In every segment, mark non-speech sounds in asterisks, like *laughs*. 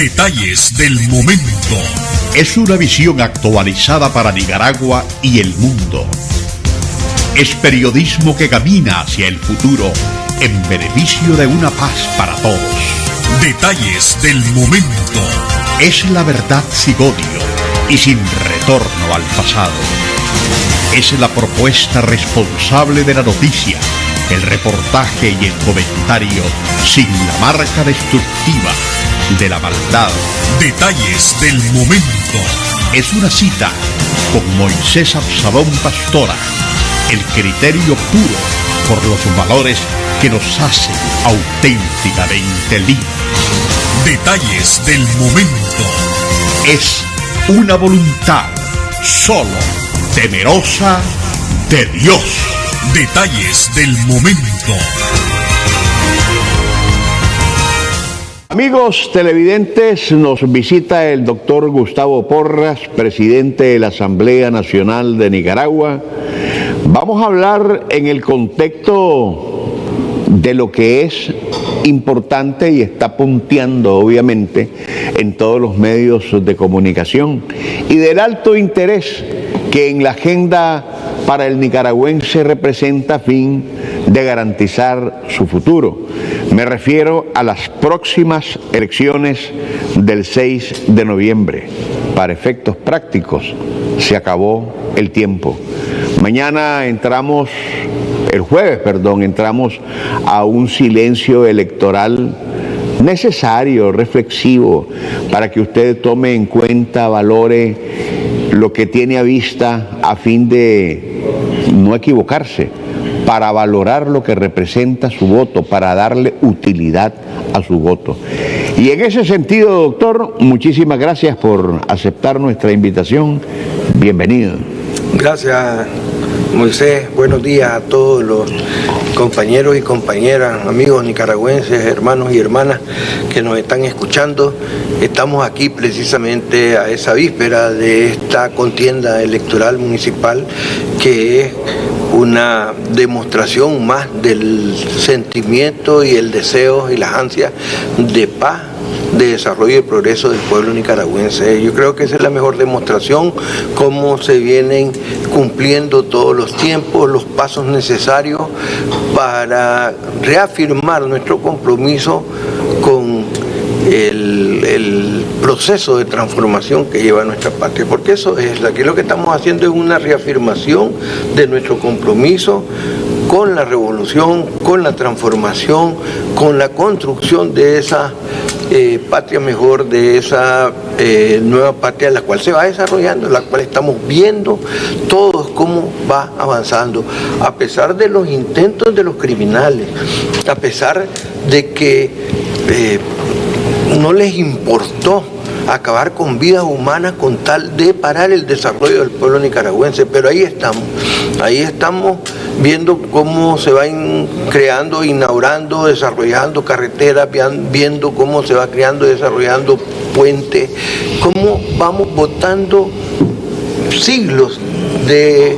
Detalles del momento. Es una visión actualizada para Nicaragua y el mundo. Es periodismo que camina hacia el futuro en beneficio de una paz para todos. Detalles del momento. Es la verdad sin odio y sin retorno al pasado. Es la propuesta responsable de la noticia, el reportaje y el comentario sin la marca destructiva de la maldad. Detalles del momento. Es una cita con Moisés Absalón Pastora, el criterio puro por los valores que nos hacen auténticamente libres. Detalles del momento. Es una voluntad solo temerosa de Dios. Detalles del momento. Amigos televidentes, nos visita el doctor Gustavo Porras, presidente de la Asamblea Nacional de Nicaragua. Vamos a hablar en el contexto de lo que es importante y está punteando obviamente en todos los medios de comunicación y del alto interés que en la agenda para el nicaragüense representa fin de garantizar su futuro. Me refiero a las próximas elecciones del 6 de noviembre. Para efectos prácticos, se acabó el tiempo. Mañana entramos, el jueves, perdón, entramos a un silencio electoral necesario, reflexivo, para que usted tome en cuenta, valore lo que tiene a vista a fin de no equivocarse, para valorar lo que representa su voto, para darle utilidad a su voto. Y en ese sentido, doctor, muchísimas gracias por aceptar nuestra invitación. Bienvenido. Gracias, Moisés. Buenos días a todos los compañeros y compañeras, amigos nicaragüenses, hermanos y hermanas que nos están escuchando. Estamos aquí precisamente a esa víspera de esta contienda electoral municipal que es una demostración más del sentimiento y el deseo y las ansias de paz de desarrollo y progreso del pueblo nicaragüense. Yo creo que esa es la mejor demostración, cómo se vienen cumpliendo todos los tiempos, los pasos necesarios para reafirmar nuestro compromiso con el, proceso de transformación que lleva nuestra patria, porque eso es, aquí lo que estamos haciendo es una reafirmación de nuestro compromiso con la revolución, con la transformación, con la construcción de esa eh, patria mejor, de esa eh, nueva patria, la cual se va desarrollando, la cual estamos viendo todos cómo va avanzando, a pesar de los intentos de los criminales, a pesar de que eh, no les importó acabar con vidas humanas con tal de parar el desarrollo del pueblo nicaragüense. Pero ahí estamos, ahí estamos viendo cómo se van creando, inaugurando, desarrollando carreteras, viendo cómo se va creando, desarrollando puentes, cómo vamos botando siglos de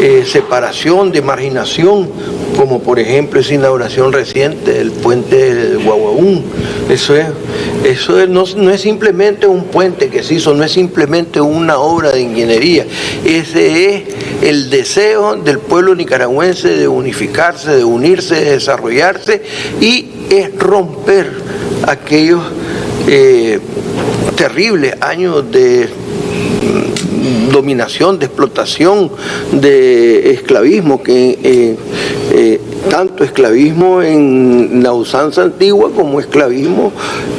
eh, separación, de marginación, como por ejemplo esa inauguración reciente del puente de Guaguaún. Eso es, eso no, no, es simplemente un puente que se hizo, no es simplemente una obra de ingeniería. Ese es el deseo del pueblo nicaragüense de unificarse, de unirse, de desarrollarse y es romper aquellos eh, terribles años de dominación, de explotación, de esclavismo, que eh, eh, tanto esclavismo en la usanza antigua como esclavismo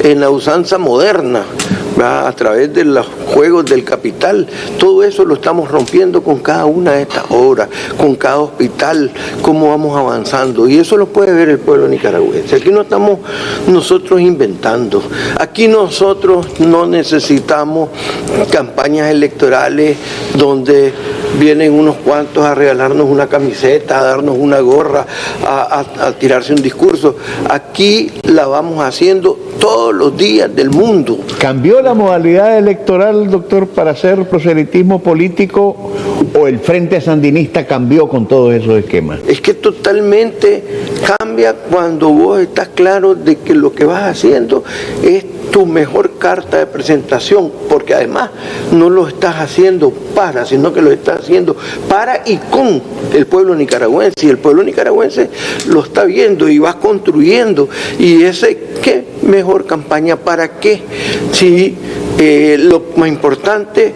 en la usanza moderna a través de los juegos del capital. Todo eso lo estamos rompiendo con cada una de estas obras, con cada hospital, cómo vamos avanzando. Y eso lo puede ver el pueblo nicaragüense. Aquí no estamos nosotros inventando. Aquí nosotros no necesitamos campañas electorales donde vienen unos cuantos a regalarnos una camiseta, a darnos una gorra, a, tirarse un discurso. Aquí la vamos haciendo todos los días del mundo. ¿Cambió la modalidad electoral, doctor, para hacer proselitismo político o el Frente Sandinista cambió con todos esos esquemas? Es que totalmente cambia cuando vos estás claro de que lo que vas haciendo es tu mejor carta de presentación, porque además no lo estás haciendo para, sino que lo estás haciendo para y con el pueblo nicaragüense. Y el pueblo nicaragüense lo está viendo y va construyendo. Y ese, ¿qué mejor campaña para qué? Si eh, lo más importante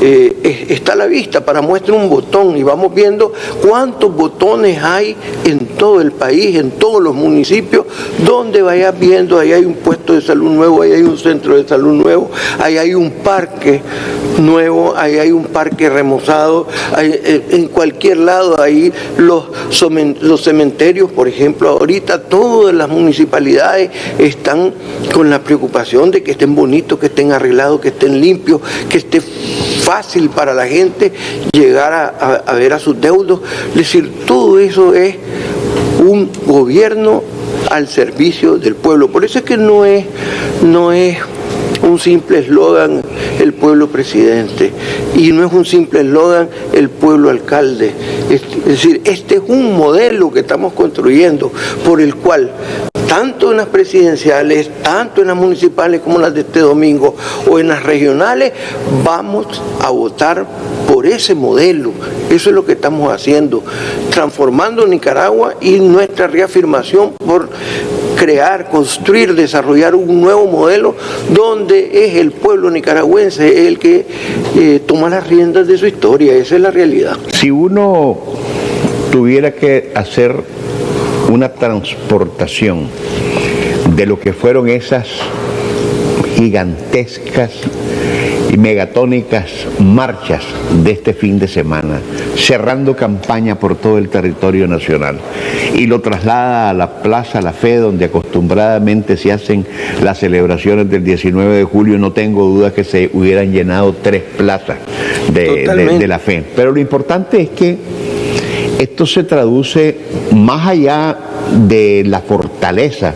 eh, está a la vista para muestra un botón y vamos viendo cuántos botones hay en todo el país, en todos los municipios, donde vayas viendo, ahí hay un puesto de salud nuevo, ahí hay un centro de salud nuevo, ahí hay un parque nuevo, ahí hay un parque remozado, eh, en cualquier lado ahí los, los cementerios, por ejemplo, ahorita todas las municipalidades están con la preocupación de que estén bonitos, que estén arreglados, que estén limpios, que esté fácil para la gente llegar a, ver a sus deudos. Es decir, todo eso es un gobierno al servicio del pueblo. Por eso es que no es, no es un simple eslogan el pueblo presidente y no es un simple eslogan el pueblo alcalde. Es, decir, este es un modelo que estamos construyendo por el cual tanto en las presidenciales, tanto en las municipales como las de este domingo o en las regionales, vamos a votar por ese modelo. Eso es lo que estamos haciendo, transformando Nicaragua y nuestra reafirmación por crear, construir, desarrollar un nuevo modelo donde es el pueblo nicaragüense el que eh, toma las riendas de su historia. Esa es la realidad. Si uno tuviera que hacer una transportación de lo que fueron esas gigantescas y megatónicas marchas de este fin de semana, cerrando campaña por todo el territorio nacional. Y lo traslada a la Plaza La Fe, donde acostumbradamente se hacen las celebraciones del 19 de julio, no tengo duda que se hubieran llenado tres plazas de la fe. Pero lo importante es que esto se traduce más allá de la fortaleza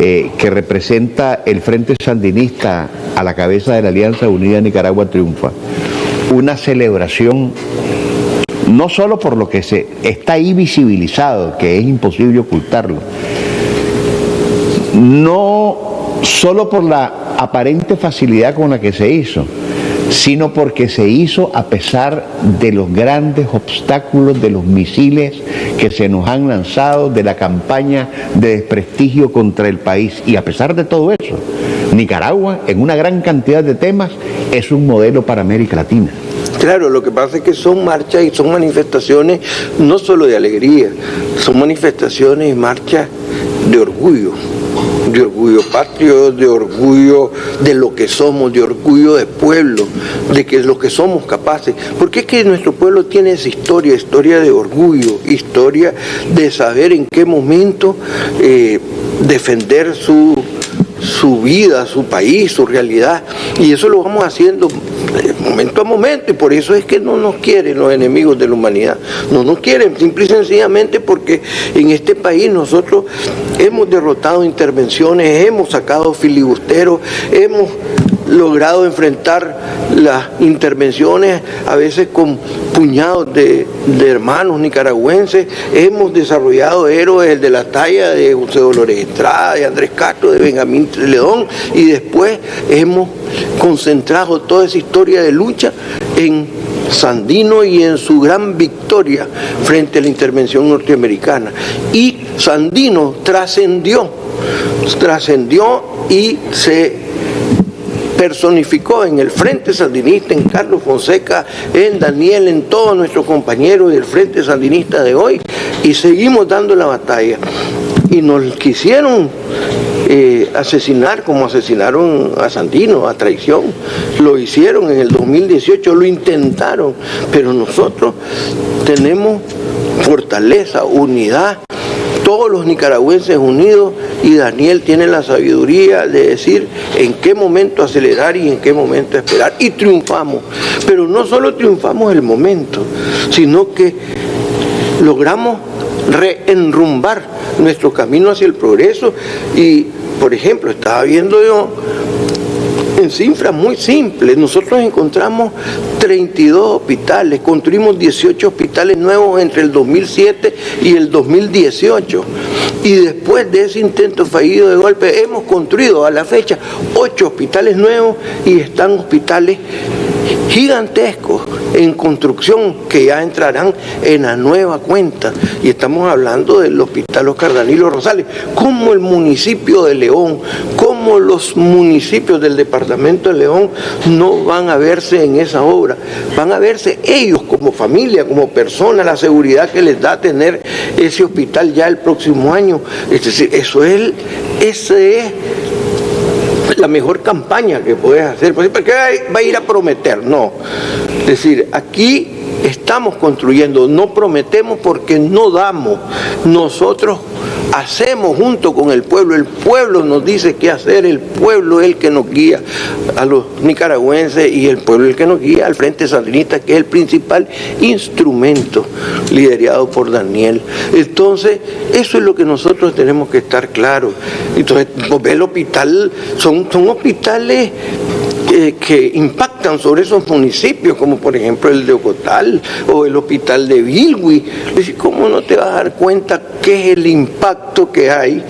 eh, que representa el Frente Sandinista a la cabeza de la Alianza Unida Nicaragua Triunfa, una celebración no solo por lo que se está ahí visibilizado, que es imposible ocultarlo, no solo por la aparente facilidad con la que se hizo, sino porque se hizo a pesar de los grandes obstáculos de los misiles que se nos han lanzado, de la campaña de desprestigio contra el país. Y a pesar de todo eso, Nicaragua, en una gran cantidad de temas, es un modelo para América Latina. Claro, lo que pasa es que son marchas y son manifestaciones no solo de alegría, son manifestaciones y marchas de orgullo de orgullo patrio, de orgullo de lo que somos, de orgullo de pueblo, de que es lo que somos capaces. Porque es que nuestro pueblo tiene esa historia, historia de orgullo, historia de saber en qué momento eh, defender su su vida, su país, su realidad. Y eso lo vamos haciendo momento a momento y por eso es que no nos quieren los enemigos de la humanidad. No nos quieren, simple y sencillamente porque en este país nosotros hemos derrotado intervenciones, hemos sacado filibusteros, hemos logrado enfrentar las intervenciones a veces con puñados de, hermanos nicaragüenses, hemos desarrollado héroes de la talla de José Dolores Estrada, de Andrés Castro, de Benjamín León y después hemos concentrado toda esa historia de lucha en Sandino y en su gran victoria frente a la intervención norteamericana. Y Sandino trascendió, trascendió y se personificó en el Frente Sandinista, en Carlos Fonseca, en Daniel, en todos nuestros compañeros del Frente Sandinista de hoy y seguimos dando la batalla. Y nos quisieron eh, asesinar como asesinaron a Sandino, a traición. Lo hicieron en el 2018, lo intentaron, pero nosotros tenemos fortaleza, unidad todos los nicaragüenses unidos y Daniel tiene la sabiduría de decir en qué momento acelerar y en qué momento esperar. Y triunfamos. Pero no solo triunfamos el momento, sino que logramos reenrumbar nuestro camino hacia el progreso y, por ejemplo, estaba viendo yo en cifras muy simples. Nosotros encontramos 32 hospitales, construimos 18 hospitales nuevos entre el 2007 y el 2018. Y después de ese intento fallido de golpe, hemos construido a la fecha 8 hospitales nuevos y están hospitales gigantescos en construcción que ya entrarán en la nueva cuenta. Y estamos hablando del Hospital Oscar Danilo Rosales, como el municipio de León, como los municipios del departamento de León no van a verse en esa obra, van a verse ellos como familia, como persona, la seguridad que les da tener ese hospital ya el próximo año. Es decir, eso es, ese es la mejor campaña que puedes hacer. ¿Por qué va a ir a prometer? No. Es decir, aquí estamos construyendo, no prometemos porque no damos. Nosotros hacemos junto con el pueblo, el pueblo nos dice qué hacer, el pueblo es el que nos guía a los nicaragüenses y el pueblo es el que nos guía al Frente Sandinista, que es el principal instrumento liderado por Daniel. Entonces, eso es lo que nosotros tenemos que estar claros. Entonces, el hospital, son, son hospitales que impactan sobre esos municipios, como por ejemplo el de Ocotal o el hospital de Bilwi. ¿Cómo no te vas a dar cuenta qué es el impacto que hay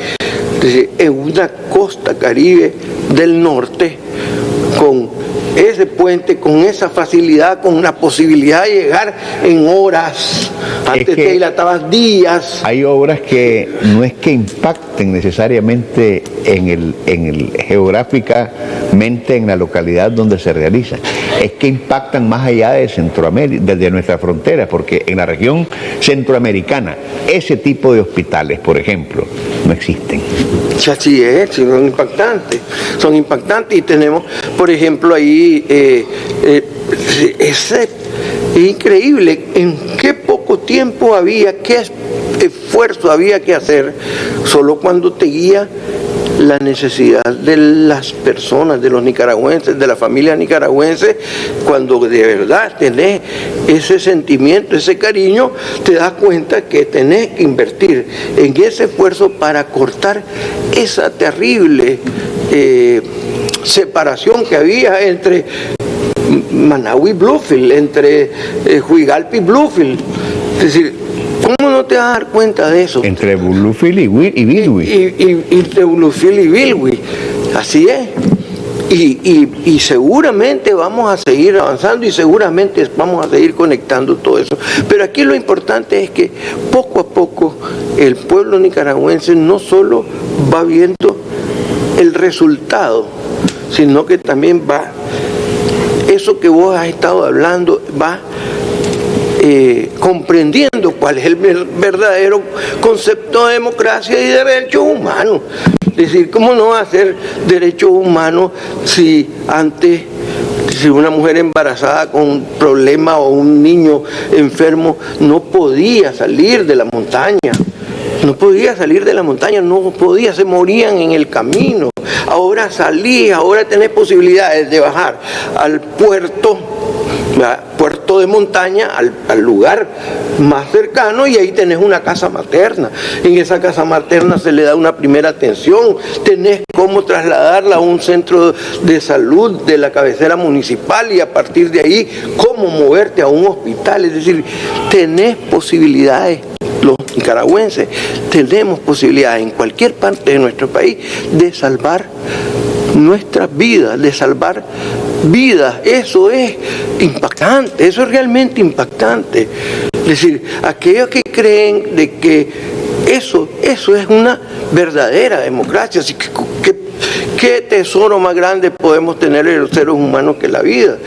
en una costa caribe del norte con ese puente con esa facilidad, con la posibilidad de llegar en horas. Antes te dilatabas días. Hay obras que no es que impacten necesariamente en el, en el geográficamente en la localidad donde se realiza, es que impactan más allá de Centroamérica, desde nuestra frontera, porque en la región centroamericana ese tipo de hospitales, por ejemplo, no existen. Así es, son impactantes, son impactantes. Y tenemos, por ejemplo, ahí eh, eh, es increíble en qué poco tiempo había, qué esfuerzo había que hacer, solo cuando te guía la necesidad de las personas, de los nicaragüenses, de la familia nicaragüense, cuando de verdad tenés ese sentimiento, ese cariño, te das cuenta que tenés que invertir en ese esfuerzo para cortar esa terrible eh, separación que había entre Managua y Bluefield, entre eh, Huigalpa y Bluefield. Es decir, ¿Cómo no te vas a dar cuenta de eso? Entre Bluefield y, Bilwi. Y, entre Bluefield y Bilwi. Así es. Y, seguramente vamos a seguir avanzando y seguramente vamos a seguir conectando todo eso. Pero aquí lo importante es que poco a poco el pueblo nicaragüense no solo va viendo el resultado, sino que también va, eso que vos has estado hablando, va eh, comprendiendo cuál es el verdadero concepto de democracia y de derechos humanos. Es decir, ¿cómo no hacer derechos humanos si antes si una mujer embarazada con un problema o un niño enfermo no podía salir de la montaña? No podía salir de la montaña, no podía, se morían en el camino. Ahora salí, ahora tenés posibilidades de bajar al puerto puerto de montaña, al, lugar más cercano y ahí tenés una casa materna. En esa casa materna se le da una primera atención, tenés cómo trasladarla a un centro de salud de la cabecera municipal y a partir de ahí cómo moverte a un hospital. Es decir, tenés posibilidades los nicaragüenses tenemos posibilidades en cualquier parte de nuestro país de salvar nuestras vidas, de salvar vidas. Eso es impactante, eso es realmente impactante. Es decir, aquellos que creen de que eso, eso es una verdadera democracia, así que, ¿qué tesoro más grande podemos tener en los seres humanos que la vida?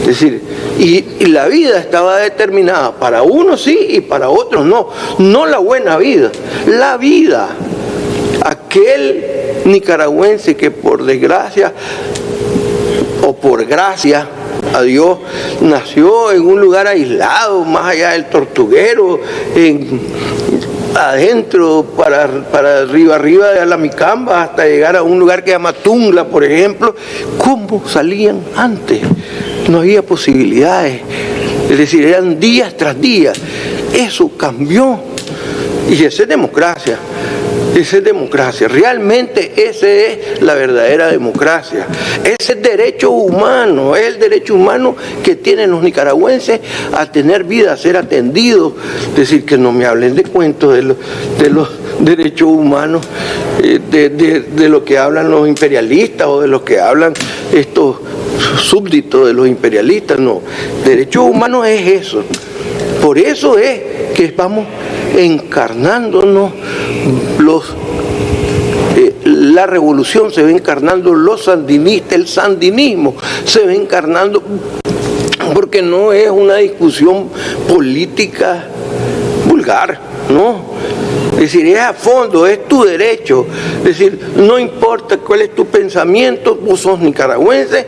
Es decir, y, y, la vida estaba determinada para unos sí y para otros no. No la buena vida, la vida. Aquel nicaragüense que por desgracia o por gracia a Dios nació en un lugar aislado, más allá del tortuguero, en adentro, para, para arriba, arriba de la Micamba, hasta llegar a un lugar que se llama Tungla, por ejemplo. ¿Cómo salían antes? No había posibilidades. Es decir, eran días tras días. Eso cambió. Y esa es democracia. Esa es democracia. Realmente esa es la verdadera democracia. Ese es derecho humano, es el derecho humano que tienen los nicaragüenses a tener vida, a ser atendidos. Es decir, que no me hablen de cuentos de los, de los derechos humanos, eh, de, de lo que hablan los imperialistas o de lo que hablan estos súbditos de los imperialistas. No, derechos humanos es eso. Por eso es que vamos encarnándonos eh, la revolución se ve encarnando los sandinistas, el sandinismo se ve encarnando porque no es una discusión política vulgar, no, es decir, es a fondo, es tu derecho. Es decir, no importa cuál es tu pensamiento, vos sos nicaragüense,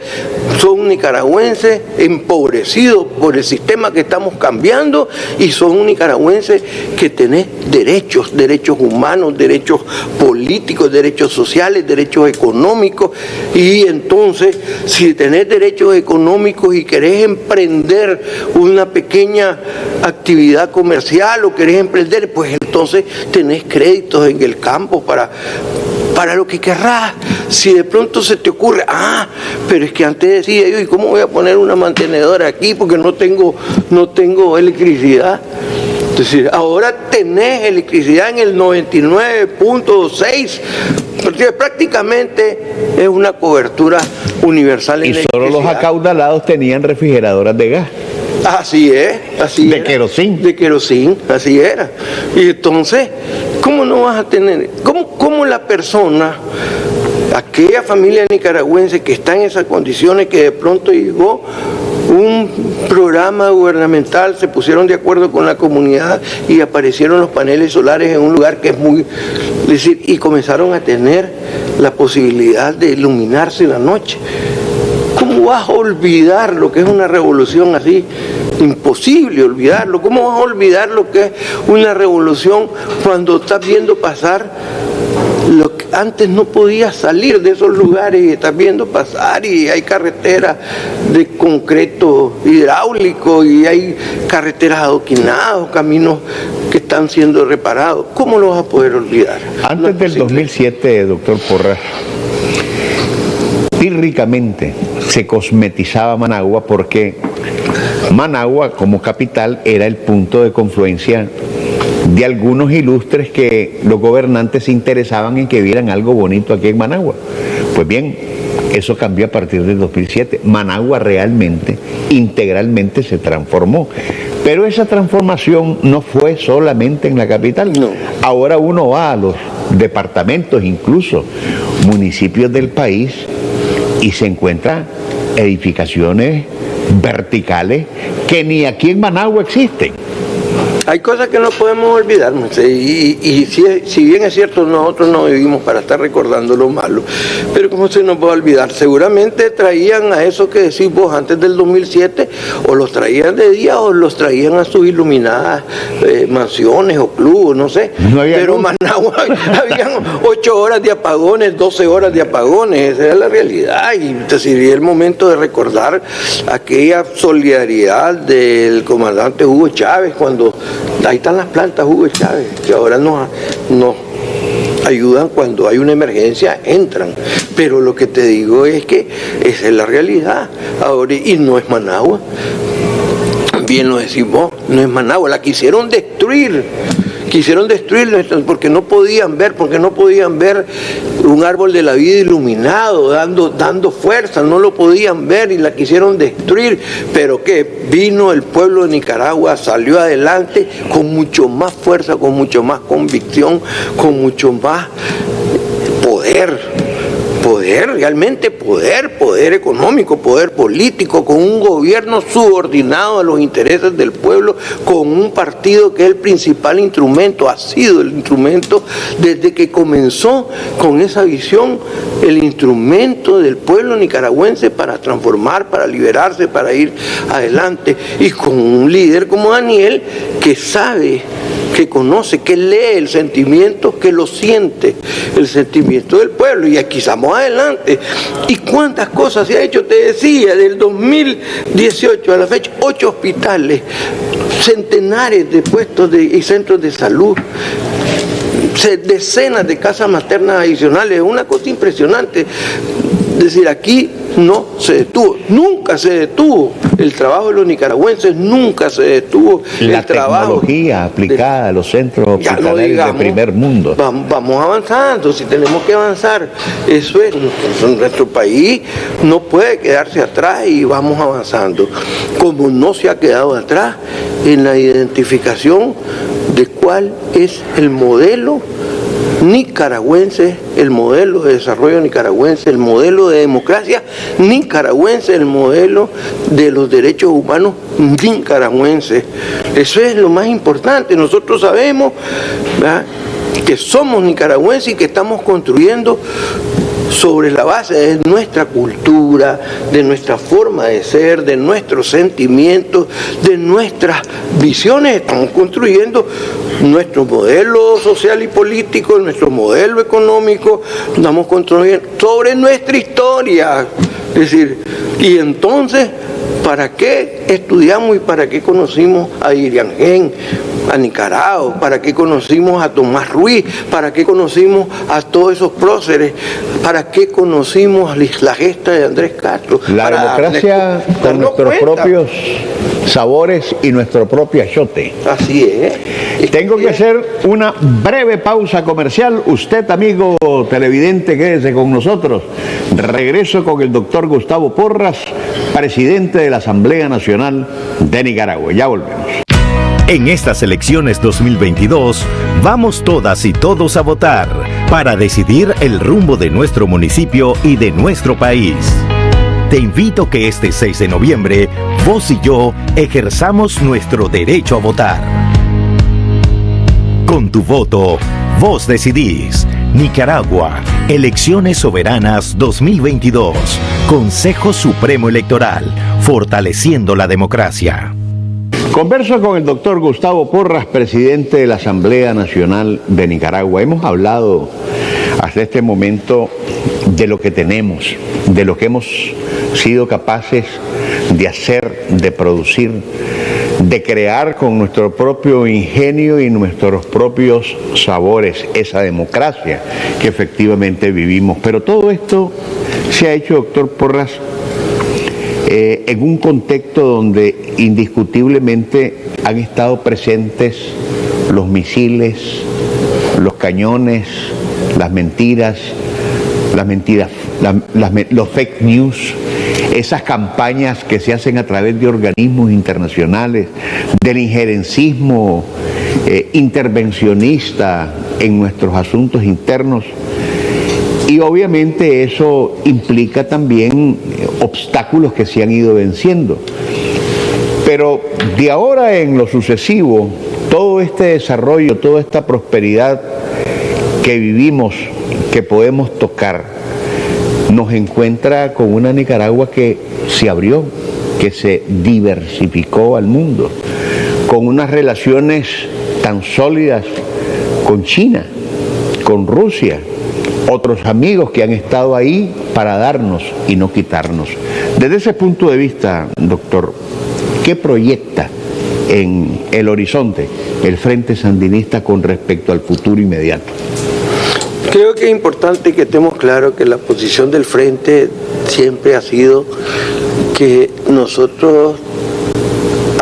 sos un nicaragüense empobrecido por el sistema que estamos cambiando y sos un nicaragüense que tenés derechos, derechos humanos, derechos políticos, derechos sociales, derechos económicos. Y entonces, si tenés derechos económicos y querés emprender una pequeña actividad comercial o querés emprender, pues entonces tenés créditos en el campo para, para lo que querrás. Si de pronto se te ocurre, ah, pero es que antes decía yo, ¿y cómo voy a poner una mantenedora aquí? Porque no tengo, no tengo electricidad. Es decir, ahora tenés electricidad en el 99.6, porque prácticamente es una cobertura universal en Y solo los acaudalados tenían refrigeradoras de gas. Así es, así De querosín. De querosín, así era. Y entonces, ¿cómo no vas a tener, cómo, cómo la persona, aquella familia nicaragüense que está en esas condiciones, que de pronto llegó un programa gubernamental, se pusieron de acuerdo con la comunidad y aparecieron los paneles solares en un lugar que es muy... decir, y comenzaron a tener la posibilidad de iluminarse en la noche. ¿Cómo vas a olvidar lo que es una revolución así? Imposible olvidarlo. ¿Cómo vas a olvidar lo que es una revolución cuando estás viendo pasar lo que antes no podías salir de esos lugares y estás viendo pasar y hay carreteras de concreto hidráulico y hay carreteras adoquinadas, caminos que están siendo reparados. ¿Cómo lo vas a poder olvidar? Antes del 2007, doctor Porras, pírricamente se cosmetizaba Managua porque Managua como capital era el punto de confluencia de algunos ilustres que los gobernantes se interesaban en que vieran algo bonito aquí en Managua. Pues bien, eso cambió a partir del 2007. Managua realmente, integralmente se transformó. Pero esa transformación no fue solamente en la capital. Ahora uno va a los departamentos, incluso municipios del país, y se encuentra edificaciones verticales que ni aquí en Managua existen. Hay cosas que no podemos olvidar, y, y si, bien es cierto, nosotros no vivimos para estar recordando lo malo, pero ¿cómo se nos puede olvidar? Seguramente traían a eso que decís vos antes del 2007, o los traían de día o los traían a sus iluminadas eh, mansiones o clubes, no sé. pero en Managua *laughs* habían 8 horas de apagones, 12 horas de apagones, esa era la realidad, y sería el momento de recordar aquella solidaridad del comandante Hugo Chávez cuando Ahí están las plantas Hugo Chávez, que ahora nos, ayudan cuando hay una emergencia, entran. Pero lo que te digo es que esa es la realidad. Ahora, y no es Managua. Bien lo decimos, no es Managua, la quisieron destruir quisieron destruirlo porque no podían ver, porque no podían ver un árbol de la vida iluminado, dando, dando fuerza, no lo podían ver y la quisieron destruir, pero que vino el pueblo de Nicaragua, salió adelante con mucho más fuerza, con mucho más convicción, con mucho más poder realmente poder, poder económico, poder político, con un gobierno subordinado a los intereses del pueblo, con un partido que es el principal instrumento, ha sido el instrumento desde que comenzó con esa visión, el instrumento del pueblo nicaragüense para transformar, para liberarse, para ir adelante, y con un líder como Daniel que sabe que conoce, que lee el sentimiento, que lo siente, el sentimiento del pueblo. Y aquí estamos adelante. ¿Y cuántas cosas se ha hecho? Te decía, del 2018 a la fecha, ocho hospitales, centenares de puestos de, y centros de salud, decenas de casas maternas adicionales, una cosa impresionante. Es decir, aquí no se detuvo, nunca se detuvo el trabajo de los nicaragüenses, nunca se detuvo la el trabajo. tecnología aplicada a los centros hospitalarios de primer mundo. Vamos, avanzando, si tenemos que avanzar, eso es, nuestro país no puede quedarse atrás y vamos avanzando, como no se ha quedado atrás en la identificación de cuál es el modelo nicaragüense, el modelo de desarrollo nicaragüense, el modelo de democracia nicaragüense, el modelo de los derechos humanos nicaragüenses. Eso es lo más importante. Nosotros sabemos que somos nicaragüenses y que estamos construyendo sobre la base de nuestra cultura, de nuestra forma de ser, de nuestros sentimientos, de nuestras visiones. Estamos construyendo nuestro modelo social y político, nuestro modelo económico, estamos construyendo sobre nuestra historia. Es decir, y entonces, ¿para qué estudiamos y para qué conocimos a Irian Gen? A Nicaragua, para qué conocimos a Tomás Ruiz, para qué conocimos a todos esos próceres, para qué conocimos la gesta de Andrés Castro. La democracia con nuestros propios sabores y nuestro propio achote. Así es. Tengo que hacer una breve pausa comercial. Usted, amigo televidente, quédese con nosotros. Regreso con el doctor Gustavo Porras, presidente de la Asamblea Nacional de Nicaragua. Ya volvemos. En estas elecciones 2022, vamos todas y todos a votar para decidir el rumbo de nuestro municipio y de nuestro país. Te invito que este 6 de noviembre, vos y yo ejerzamos nuestro derecho a votar. Con tu voto, vos decidís. Nicaragua, Elecciones Soberanas 2022, Consejo Supremo Electoral, fortaleciendo la democracia. Converso con el doctor Gustavo Porras, presidente de la Asamblea Nacional de Nicaragua. Hemos hablado hasta este momento de lo que tenemos, de lo que hemos sido capaces de hacer, de producir, de crear con nuestro propio ingenio y nuestros propios sabores, esa democracia que efectivamente vivimos. Pero todo esto se ha hecho, doctor Porras, eh, en un contexto donde indiscutiblemente han estado presentes los misiles, los cañones, las mentiras, las mentiras, los fake news, esas campañas que se hacen a través de organismos internacionales, del injerencismo eh, intervencionista en nuestros asuntos internos y obviamente eso implica también eh, obstáculos que se han ido venciendo. Pero de ahora en lo sucesivo, todo este desarrollo, toda esta prosperidad que vivimos, que podemos tocar, nos encuentra con una Nicaragua que se abrió, que se diversificó al mundo, con unas relaciones tan sólidas con China, con Rusia, otros amigos que han estado ahí para darnos y no quitarnos. Desde ese punto de vista, doctor, ¿qué proyecta en el horizonte el Frente Sandinista con respecto al futuro inmediato? Creo que es importante que estemos claros que la posición del Frente siempre ha sido que nosotros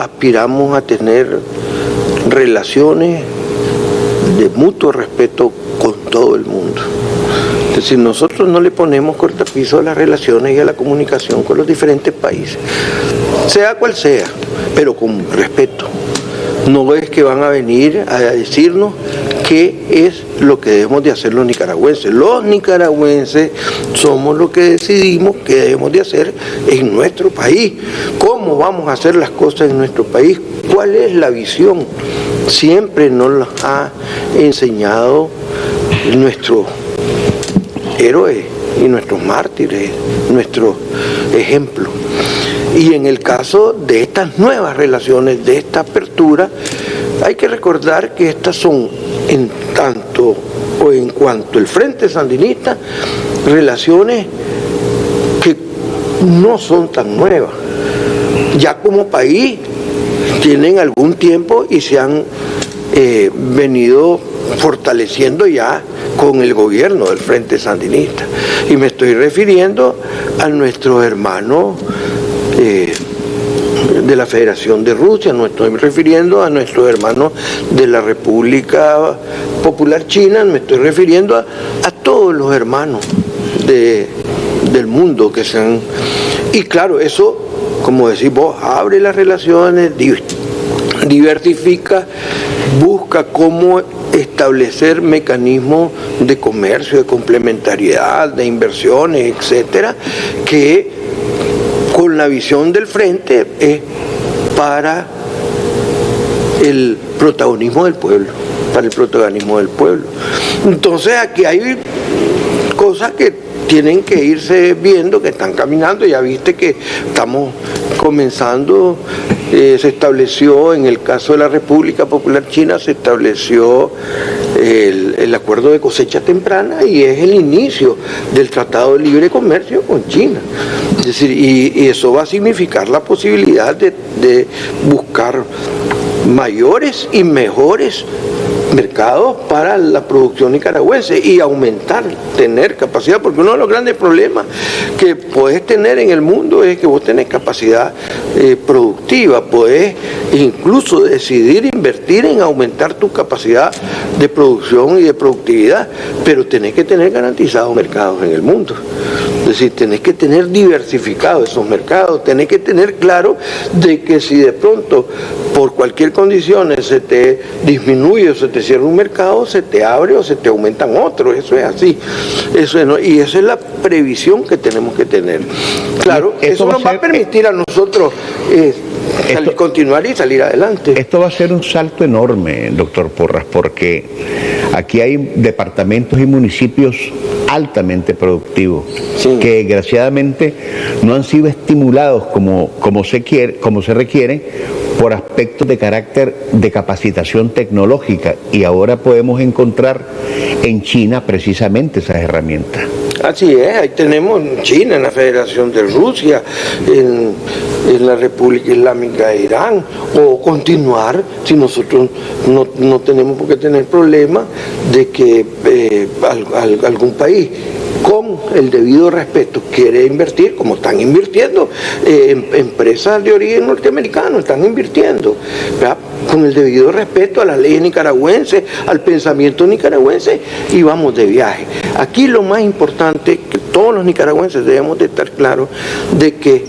aspiramos a tener relaciones de mutuo respeto con todo el mundo. Es decir, nosotros no le ponemos cortapiso a las relaciones y a la comunicación con los diferentes países, sea cual sea, pero con respeto. No es que van a venir a decirnos qué es lo que debemos de hacer los nicaragüenses. Los nicaragüenses somos los que decidimos qué debemos de hacer en nuestro país, cómo vamos a hacer las cosas en nuestro país, cuál es la visión. Siempre nos ha enseñado nuestro héroes y nuestros mártires, nuestro ejemplo. Y en el caso de estas nuevas relaciones, de esta apertura, hay que recordar que estas son en tanto o en cuanto el Frente Sandinista, relaciones que no son tan nuevas. Ya como país tienen algún tiempo y se han eh, venido fortaleciendo ya con el gobierno del Frente Sandinista. Y me estoy refiriendo a nuestros hermanos eh, de la Federación de Rusia, no estoy refiriendo a nuestros hermanos de la República Popular China, me estoy refiriendo a, todos los hermanos del mundo que se han... Y claro, eso, como decís vos, abre las relaciones, diversifica, busca cómo establecer mecanismos de comercio, de complementariedad, de inversiones, etcétera, que con la visión del frente es para el protagonismo del pueblo, para el protagonismo del pueblo. Entonces aquí hay cosas que tienen que irse viendo que están caminando, ya viste que estamos comenzando, eh, se estableció en el caso de la República Popular China, se estableció el, acuerdo de cosecha temprana y es el inicio del Tratado de Libre Comercio con China. Es decir, y, eso va a significar la posibilidad de, de buscar mayores y mejores mercados para la producción nicaragüense y aumentar, tener capacidad, porque uno de los grandes problemas que puedes tener en el mundo es que vos tenés capacidad eh, productiva, podés incluso decidir invertir en aumentar tu capacidad de producción y de productividad, pero tenés que tener garantizados mercados en el mundo. Es decir, tenés que tener diversificados esos mercados, tenés que tener claro de que si de pronto por cualquier condición se te disminuye o se te cierra un mercado, se te abre o se te aumentan otros, eso es así. Eso y esa es la previsión que tenemos que tener. Claro, eso nos va a permitir a nosotros eh, continuar y salir adelante. Esto va a ser un salto enorme, doctor Porras, porque aquí hay departamentos y municipios altamente productivos, que desgraciadamente no han sido estimulados como, como, se quiere, como se requiere por aspectos de carácter de capacitación tecnológica y ahora podemos encontrar en China precisamente esas herramientas. Así es, ahí tenemos en China, en la Federación de Rusia, en, la República Islámica de Irán, o continuar, si nosotros no, tenemos por qué tener problema de que eh, algún país con el debido respeto quiere invertir, como están invirtiendo eh, empresas de origen norteamericano, están invirtiendo, con el debido respeto a las leyes nicaragüenses, al pensamiento nicaragüense y vamos de viaje. Aquí lo más importante que todos los nicaragüenses debemos de estar claros de que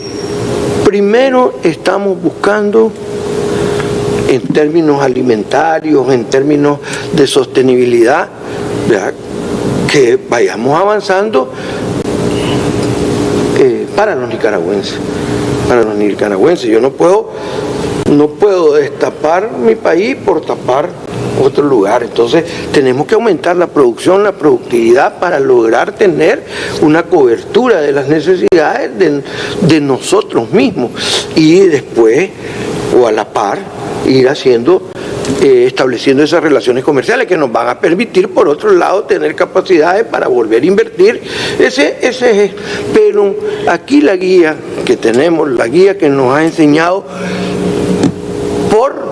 primero estamos buscando en términos alimentarios, en términos de sostenibilidad, que vayamos avanzando eh, para los nicaragüenses, para los nicaragüenses. Yo no puedo, no puedo destapar mi país por tapar otro lugar. Entonces tenemos que aumentar la producción, la productividad para lograr tener una cobertura de las necesidades de, nosotros mismos y después o a la par ir haciendo eh, estableciendo esas relaciones comerciales que nos van a permitir, por otro lado, tener capacidades para volver a invertir. Ese, ese es, pero aquí la guía que tenemos, la guía que nos ha enseñado por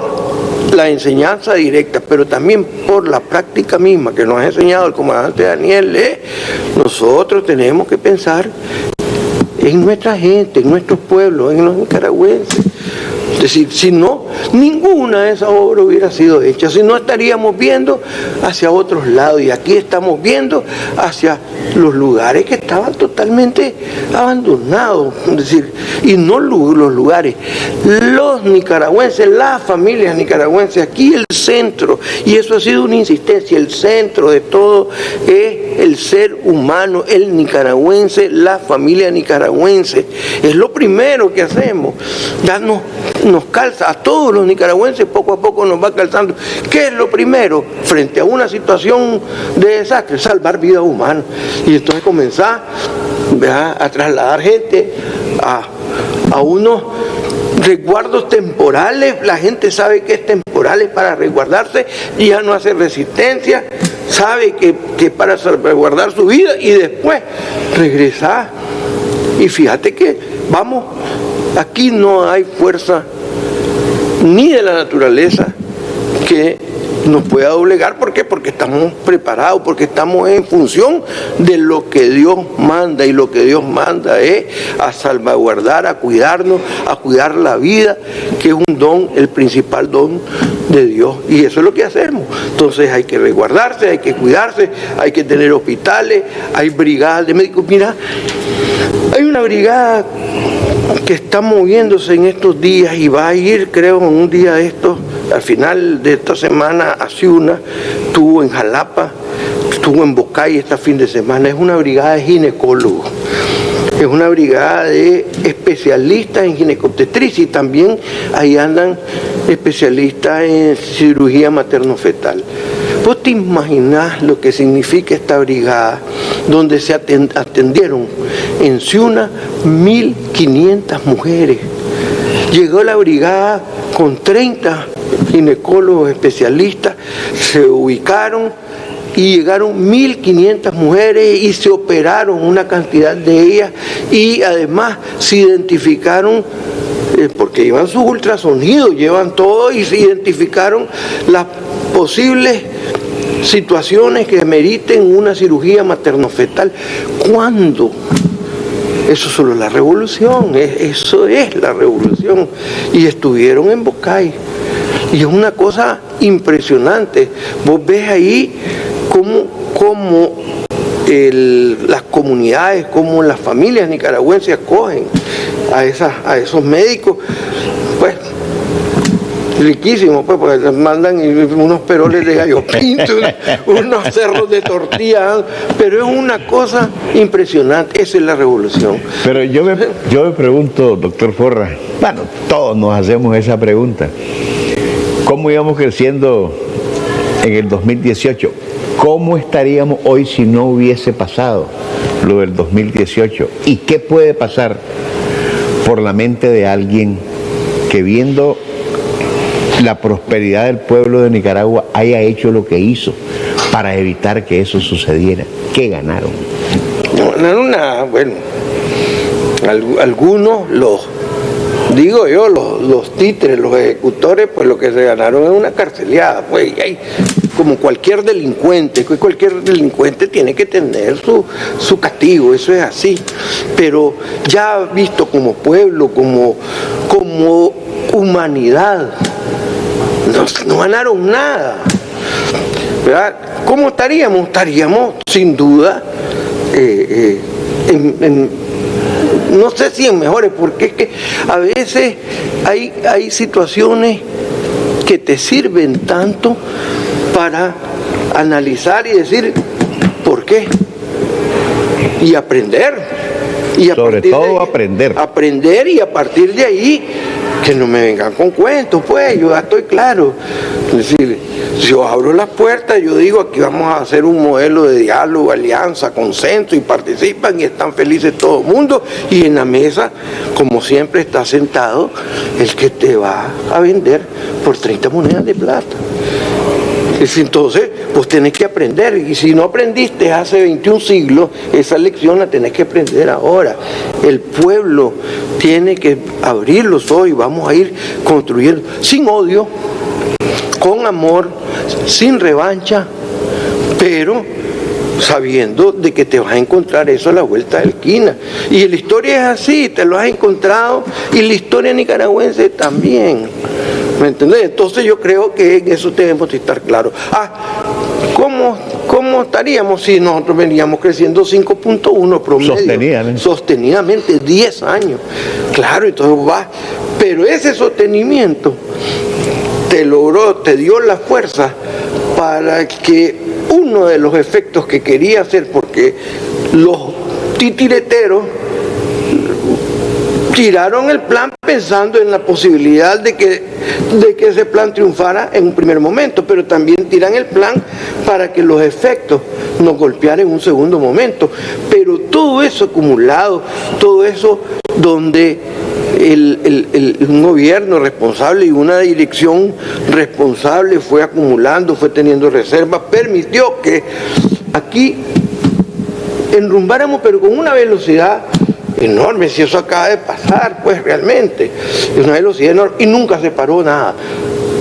la enseñanza directa, pero también por la práctica misma que nos ha enseñado el comandante Daniel, nosotros tenemos que pensar en nuestra gente, en nuestros pueblos, en los nicaragüenses. Es decir, si no, ninguna de esas obras hubiera sido hecha, si no estaríamos viendo hacia otros lados y aquí estamos viendo hacia los lugares que estaban totalmente abandonados, es decir, y no los lugares, los nicaragüenses, las familias nicaragüenses, aquí el centro, y eso ha sido una insistencia, el centro de todo es el ser humano, el nicaragüense, la familia nicaragüense, es lo primero que hacemos, ya nos calza a todos los nicaragüenses, poco a poco nos va calzando. ¿Qué es lo primero frente a una situación de desastre? Salvar vida humana. Y entonces comenzar a trasladar gente a, a unos resguardos temporales, la gente sabe que es temporal temporales para resguardarse, y ya no hace resistencia, sabe que, que para salvaguardar su vida y después regresar. Y fíjate que, vamos, aquí no hay fuerza ni de la naturaleza que nos pueda doblegar. ¿Por qué? Porque estamos preparados, porque estamos en función de lo que Dios manda y lo que Dios manda es a salvaguardar, a cuidarnos, a cuidar la vida, que es un don, el principal don de Dios. Y eso es lo que hacemos. Entonces hay que resguardarse, hay que cuidarse, hay que tener hospitales, hay brigadas de médicos. Mira, hay una brigada que está moviéndose en estos días y va a ir, creo, en un día de estos, al final de esta semana, a Ciuna, estuvo en Jalapa, estuvo en Bocay este fin de semana. Es una brigada de ginecólogos. Es una brigada de especialistas en ginecobstetricia y también ahí andan especialistas en cirugía materno-fetal. ¿Vos te imaginás lo que significa esta brigada donde se atendieron en Ciuna 1.500 mujeres? Llegó la brigada con 30 ginecólogos especialistas, se ubicaron y llegaron 1.500 mujeres y se operaron una cantidad de ellas y además se identificaron porque llevan sus ultrasonidos, llevan todo y se identificaron las posibles situaciones que meriten una cirugía materno-fetal. ¿Cuándo? Eso solo la revolución, eso es la revolución. Y estuvieron en Bocay. Y es una cosa impresionante. Vos ves ahí cómo, cómo las comunidades, cómo las familias nicaragüenses acogen a, esas, a esos médicos. Pues riquísimo, pues, porque mandan unos peroles de gallo *laughs* pinto, unos cerros de tortilla, pero es una cosa impresionante, esa es la revolución. Pero yo me, yo me pregunto, doctor Forra, bueno, todos nos hacemos esa pregunta, ¿cómo íbamos creciendo en el 2018? ¿Cómo estaríamos hoy si no hubiese pasado lo del 2018? ¿Y qué puede pasar por la mente de alguien que viendo la prosperidad del pueblo de Nicaragua haya hecho lo que hizo para evitar que eso sucediera. ¿Qué ganaron? No ganaron nada, bueno, algunos los, digo yo, los, títeres, los ejecutores, pues lo que se ganaron es una carceleada, pues hay, como cualquier delincuente, cualquier delincuente tiene que tener su, su castigo, eso es así, pero ya visto como pueblo, como, como humanidad, no, ganaron nada. ¿verdad? ¿Cómo estaríamos? Estaríamos sin duda eh, eh, no sé si en mejores, porque es que a veces hay, hay situaciones que te sirven tanto para analizar y decir por qué y aprender. Y Sobre todo aprender. Aprender y a partir de ahí que no me vengan con cuentos, pues, yo ya estoy claro. Es decir, si yo abro las puertas, yo digo aquí vamos a hacer un modelo de diálogo, alianza, consenso y participan y están felices todo el mundo y en la mesa, como siempre, está sentado el que te va a vender por 30 monedas de plata. Entonces, pues tenés que aprender. Y si no aprendiste hace 21 siglos, esa lección la tenés que aprender ahora. El pueblo tiene que abrir los ojos y vamos a ir construyendo sin odio, con amor, sin revancha, pero sabiendo de que te vas a encontrar eso a la vuelta de la esquina. Y la historia es así, te lo has encontrado, y la historia nicaragüense también. ¿Me entendés? Entonces yo creo que en eso debemos estar claros. Ah, ¿cómo, ¿cómo estaríamos si nosotros veníamos creciendo 5.1 promedio? Sostenidamente. Sostenidamente, 10 años. Claro, entonces va. Pero ese sostenimiento te logró, te dio la fuerza para que uno de los efectos que quería hacer, porque los titireteros tiraron el plan pensando en la posibilidad de que, de que ese plan triunfara en un primer momento, pero también tiran el plan para que los efectos nos golpearan en un segundo momento. Pero todo eso acumulado, todo eso donde un gobierno responsable y una dirección responsable fue acumulando, fue teniendo reservas, permitió que aquí enrumbáramos, pero con una velocidad enorme, si eso acaba de pasar, pues realmente, es una velocidad enorme y nunca se paró nada,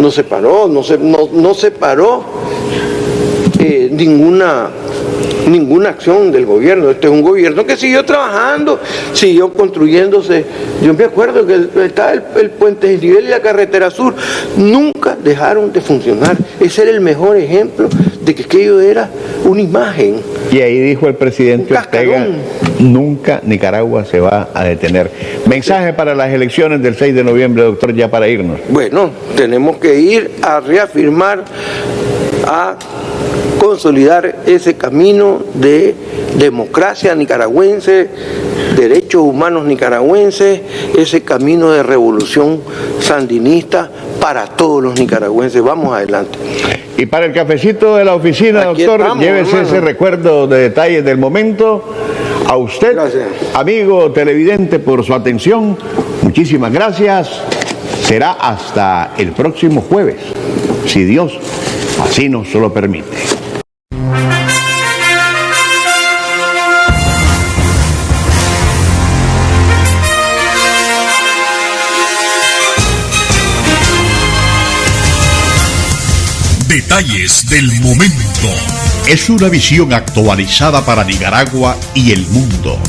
no se paró, no se, no, se paró eh, ninguna ninguna acción del gobierno. Este es un gobierno que siguió trabajando, siguió construyéndose. Yo me acuerdo que estaba el, puente de nivel y la carretera sur. Nunca dejaron de funcionar. Ese era el mejor ejemplo de que aquello era una imagen. Y ahí dijo el presidente Ortega, nunca Nicaragua se va a detener. Mensaje para las elecciones del 6 de noviembre, doctor, ya para irnos. Bueno, tenemos que ir a reafirmar, a consolidar ese camino de democracia nicaragüense, derechos humanos nicaragüenses, ese camino de revolución sandinista para todos los nicaragüenses. Vamos adelante. Y para el cafecito de la oficina, doctor, llévese ese recuerdo de detalles del momento. A usted, amigo televidente, por su atención. Muchísimas gracias. Será hasta el próximo jueves, si Dios así nos lo permite. Detalles del momento. Es una visión actualizada para Nicaragua y el mundo.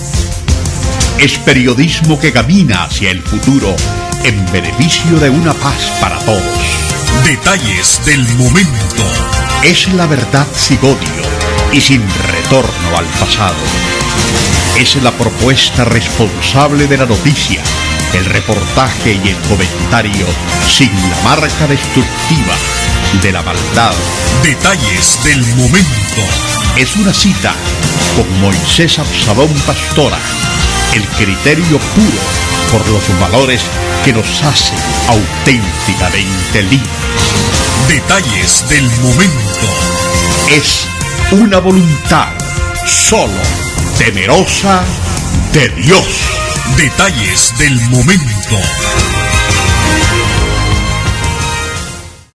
Es periodismo que camina hacia el futuro en beneficio de una paz para todos. Detalles del momento. Es la verdad sin odio y sin retorno al pasado. Es la propuesta responsable de la noticia, el reportaje y el comentario sin la marca destructiva de la maldad. Detalles del momento. Es una cita con Moisés Absalón Pastora. El criterio puro por los valores que nos hacen auténticamente libres. Detalles del momento. Es una voluntad solo temerosa de Dios. Detalles del momento